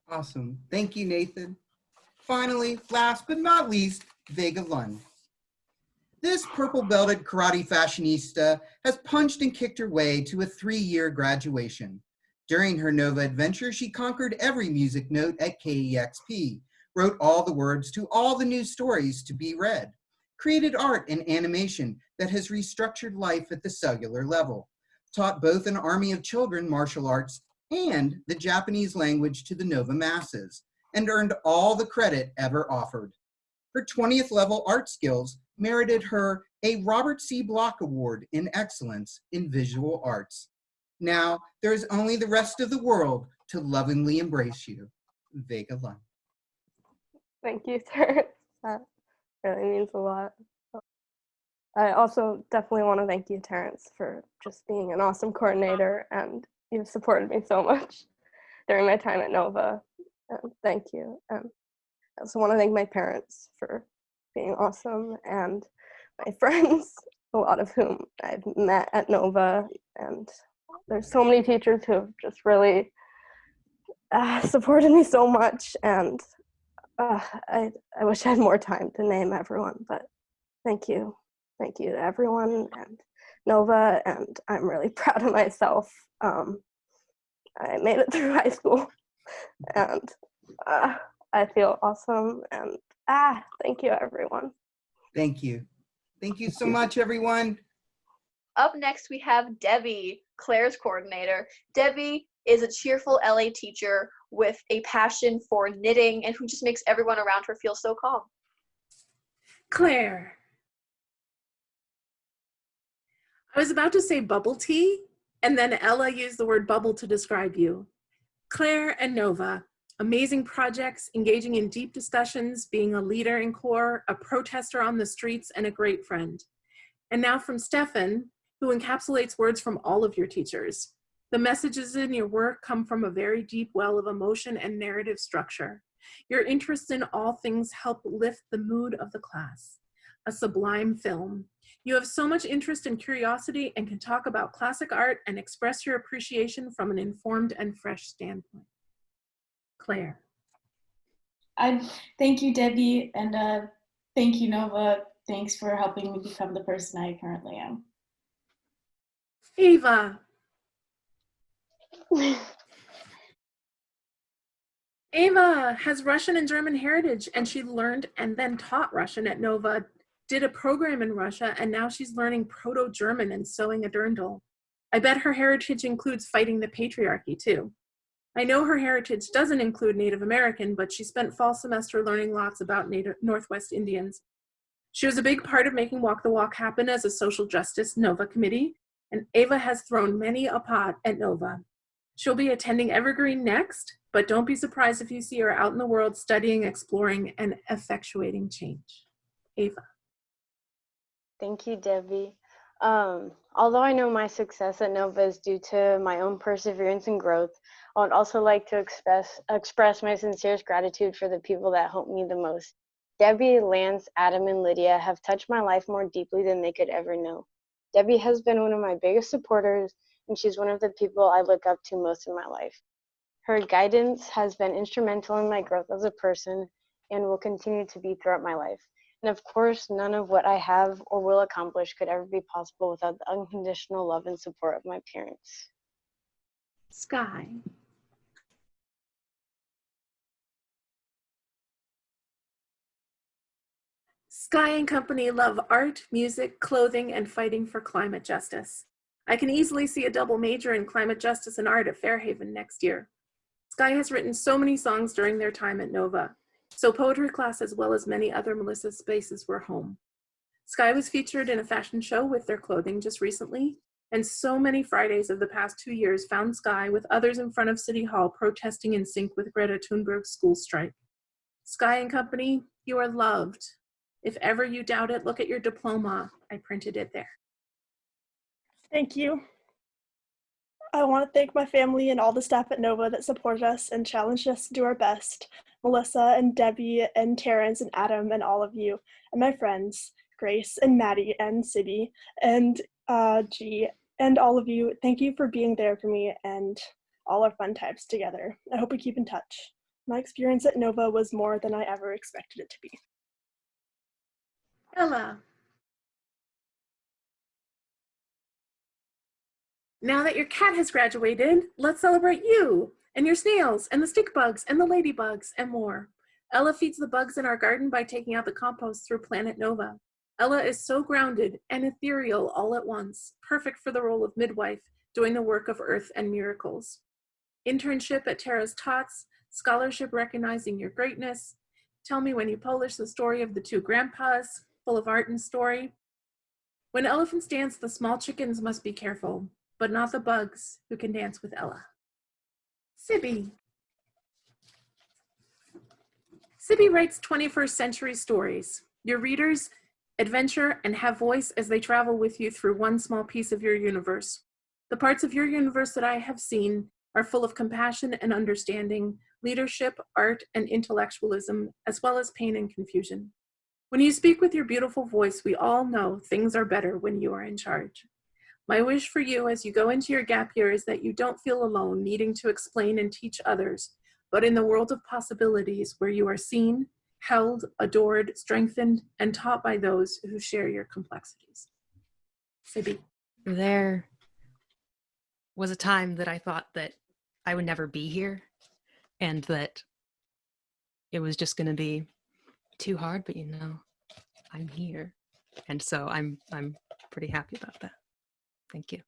Awesome. Thank you, Nathan. Finally, last but not least, Vega Lund. This purple belted karate fashionista has punched and kicked her way to a three-year graduation. During her Nova adventure, she conquered every music note at KEXP, wrote all the words to all the new stories to be read, created art and animation that has restructured life at the cellular level, taught both an army of children martial arts and the Japanese language to the Nova masses, and earned all the credit ever offered. Her 20th level art skills merited her a Robert C. Block Award in Excellence in Visual Arts. Now, there is only the rest of the world to lovingly embrace you. Vega Lund. Thank you, Terrence. That really means a lot. I also definitely want to thank you, Terrence, for just being an awesome coordinator and you've supported me so much during my time at Nova. And thank you. And I also want to thank my parents for being awesome and my friends, a lot of whom I've met at Nova. And there's so many teachers who have just really uh, supported me so much. And uh, I, I wish I had more time to name everyone, but thank you. Thank you to everyone and Nova. And I'm really proud of myself. Um, I made it through high school and uh, I feel awesome. And ah, thank you, everyone. Thank you. Thank you so much, everyone. Up next, we have Debbie, Claire's coordinator. Debbie is a cheerful LA teacher with a passion for knitting and who just makes everyone around her feel so calm. Claire. I was about to say bubble tea, and then Ella used the word bubble to describe you. Claire and Nova, amazing projects, engaging in deep discussions, being a leader in core, a protester on the streets, and a great friend. And now from Stefan, who encapsulates words from all of your teachers. The messages in your work come from a very deep well of emotion and narrative structure. Your interest in all things help lift the mood of the class. A sublime film. You have so much interest and curiosity and can talk about classic art and express your appreciation from an informed and fresh standpoint. Claire. I thank you, Debbie, and uh, thank you, Nova. Thanks for helping me become the person I currently am. Ava. Ava has Russian and German heritage and she learned and then taught Russian at Nova, did a program in Russia, and now she's learning Proto-German and sewing a dirndl. I bet her heritage includes fighting the patriarchy too. I know her heritage doesn't include Native American, but she spent fall semester learning lots about Native Northwest Indians. She was a big part of making Walk the Walk happen as a social justice NOVA committee, and Ava has thrown many a pot at NOVA. She'll be attending Evergreen next, but don't be surprised if you see her out in the world studying, exploring, and effectuating change. Ava. Thank you, Debbie. Um, although I know my success at NOVA is due to my own perseverance and growth, I would also like to express, express my sincerest gratitude for the people that helped me the most. Debbie, Lance, Adam, and Lydia have touched my life more deeply than they could ever know. Debbie has been one of my biggest supporters, and she's one of the people I look up to most in my life. Her guidance has been instrumental in my growth as a person and will continue to be throughout my life. And of course, none of what I have or will accomplish could ever be possible without the unconditional love and support of my parents. Sky. Sky and Company love art, music, clothing, and fighting for climate justice. I can easily see a double major in climate justice and art at Fairhaven next year. Sky has written so many songs during their time at Nova, so poetry class as well as many other Melissa spaces were home. Sky was featured in a fashion show with their clothing just recently, and so many Fridays of the past two years found Sky with others in front of City Hall protesting in sync with Greta Thunberg's school strike. Sky and Company, you are loved. If ever you doubt it, look at your diploma. I printed it there. Thank you. I want to thank my family and all the staff at Nova that supported us and challenged us to do our best. Melissa and Debbie and Terrence and Adam and all of you and my friends, Grace and Maddie and Sibby and uh, G and all of you. Thank you for being there for me and all our fun times together. I hope we keep in touch. My experience at Nova was more than I ever expected it to be. Ella. Now that your cat has graduated, let's celebrate you and your snails and the stick bugs and the ladybugs and more. Ella feeds the bugs in our garden by taking out the compost through Planet Nova. Ella is so grounded and ethereal all at once, perfect for the role of midwife, doing the work of earth and miracles. Internship at Tara's Tots, scholarship recognizing your greatness. Tell me when you publish the story of the two grandpas, full of art and story. When elephants dance, the small chickens must be careful, but not the bugs who can dance with Ella. Sibby. Sibby writes 21st century stories. Your readers adventure and have voice as they travel with you through one small piece of your universe. The parts of your universe that I have seen are full of compassion and understanding, leadership, art, and intellectualism, as well as pain and confusion. When you speak with your beautiful voice, we all know things are better when you are in charge. My wish for you as you go into your gap year is that you don't feel alone needing to explain and teach others, but in the world of possibilities where you are seen, held, adored, strengthened, and taught by those who share your complexities. Sibby. There was a time that I thought that I would never be here and that it was just going to be too hard, but you know, I'm here. And so I'm I'm pretty happy about that. Thank you.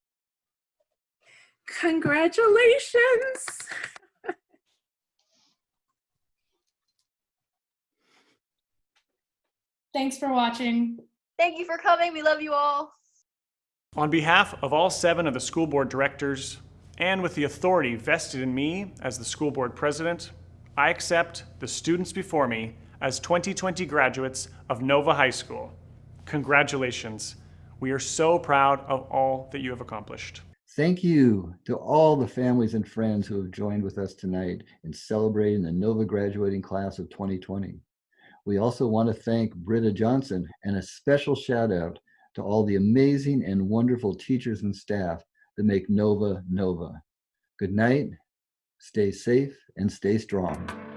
Congratulations. Thanks for watching. Thank you for coming. We love you all. On behalf of all seven of the school board directors, and with the authority vested in me as the school board president, I accept the students before me as 2020 graduates of Nova High School. Congratulations. We are so proud of all that you have accomplished. Thank you to all the families and friends who have joined with us tonight in celebrating the Nova graduating class of 2020. We also want to thank Britta Johnson and a special shout out to all the amazing and wonderful teachers and staff that make Nova Nova. Good night, stay safe, and stay strong.